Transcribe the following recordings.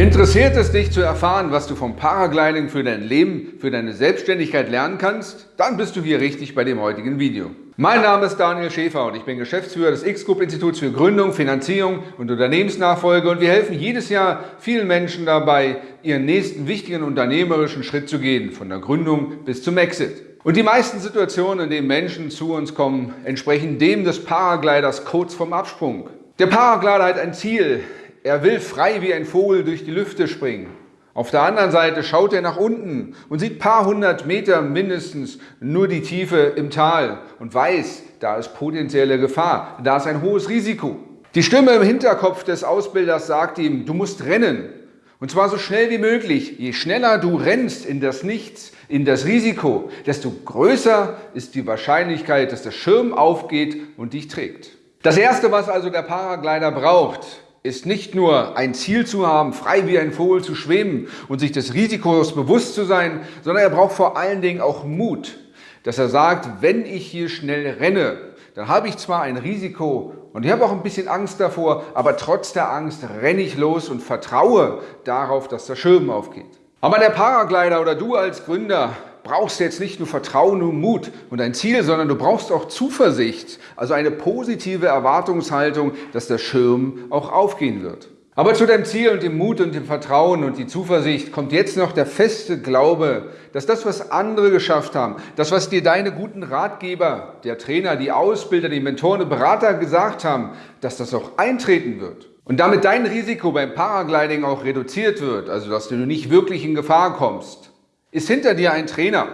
Interessiert es dich zu erfahren, was du vom Paragliding für dein Leben, für deine Selbstständigkeit lernen kannst? Dann bist du hier richtig bei dem heutigen Video. Mein Name ist Daniel Schäfer und ich bin Geschäftsführer des X-Group Instituts für Gründung, Finanzierung und Unternehmensnachfolge und wir helfen jedes Jahr vielen Menschen dabei, ihren nächsten wichtigen unternehmerischen Schritt zu gehen, von der Gründung bis zum Exit. Und die meisten Situationen, in denen Menschen zu uns kommen, entsprechen dem des Paragliders kurz vorm Absprung. Der Paraglider hat ein Ziel, er will frei wie ein Vogel durch die Lüfte springen. Auf der anderen Seite schaut er nach unten und sieht paar hundert Meter mindestens nur die Tiefe im Tal und weiß, da ist potenzielle Gefahr, da ist ein hohes Risiko. Die Stimme im Hinterkopf des Ausbilders sagt ihm, du musst rennen. Und zwar so schnell wie möglich. Je schneller du rennst in das Nichts, in das Risiko, desto größer ist die Wahrscheinlichkeit, dass der Schirm aufgeht und dich trägt. Das Erste, was also der Paraglider braucht, ist nicht nur ein Ziel zu haben, frei wie ein Vogel zu schweben und sich des Risikos bewusst zu sein, sondern er braucht vor allen Dingen auch Mut, dass er sagt, wenn ich hier schnell renne, dann habe ich zwar ein Risiko und ich habe auch ein bisschen Angst davor, aber trotz der Angst renne ich los und vertraue darauf, dass der Schirm aufgeht. Aber der Paraglider oder du als Gründer brauchst jetzt nicht nur Vertrauen und Mut und ein Ziel, sondern du brauchst auch Zuversicht, also eine positive Erwartungshaltung, dass der Schirm auch aufgehen wird. Aber zu deinem Ziel und dem Mut und dem Vertrauen und die Zuversicht kommt jetzt noch der feste Glaube, dass das, was andere geschafft haben, das, was dir deine guten Ratgeber, der Trainer, die Ausbilder, die Mentoren und Berater gesagt haben, dass das auch eintreten wird. Und damit dein Risiko beim Paragliding auch reduziert wird, also dass du nicht wirklich in Gefahr kommst, ist hinter dir ein Trainer,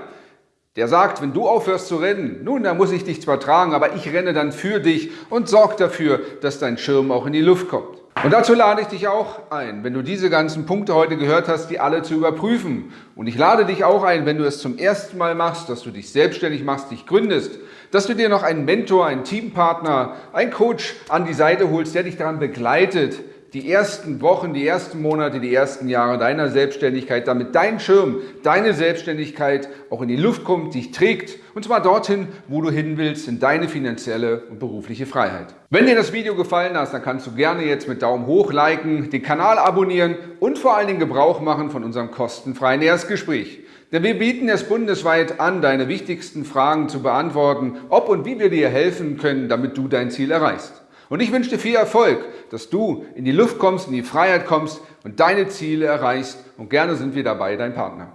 der sagt, wenn du aufhörst zu rennen, nun, dann muss ich dich zwar tragen, aber ich renne dann für dich und sorge dafür, dass dein Schirm auch in die Luft kommt. Und dazu lade ich dich auch ein, wenn du diese ganzen Punkte heute gehört hast, die alle zu überprüfen. Und ich lade dich auch ein, wenn du es zum ersten Mal machst, dass du dich selbstständig machst, dich gründest, dass du dir noch einen Mentor, einen Teampartner, einen Coach an die Seite holst, der dich daran begleitet, die ersten Wochen, die ersten Monate, die ersten Jahre deiner Selbstständigkeit, damit dein Schirm, deine Selbstständigkeit auch in die Luft kommt, dich trägt und zwar dorthin, wo du hin willst, in deine finanzielle und berufliche Freiheit. Wenn dir das Video gefallen hat, dann kannst du gerne jetzt mit Daumen hoch liken, den Kanal abonnieren und vor allen Dingen Gebrauch machen von unserem kostenfreien Erstgespräch. Denn wir bieten es bundesweit an, deine wichtigsten Fragen zu beantworten, ob und wie wir dir helfen können, damit du dein Ziel erreichst. Und ich wünsche dir viel Erfolg, dass du in die Luft kommst, in die Freiheit kommst und deine Ziele erreichst. Und gerne sind wir dabei, dein Partner.